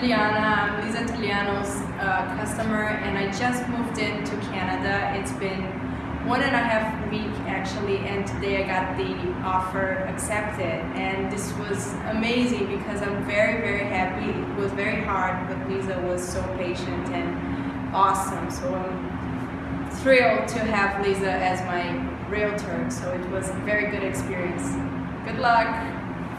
Juliana. I'm Lisa Taliano's uh, customer, and I just moved into Canada. It's been one and a half week actually, and today I got the offer accepted, and this was amazing because I'm very very happy. It was very hard, but Lisa was so patient and awesome. So I'm thrilled to have Lisa as my realtor. So it was a very good experience. Good luck.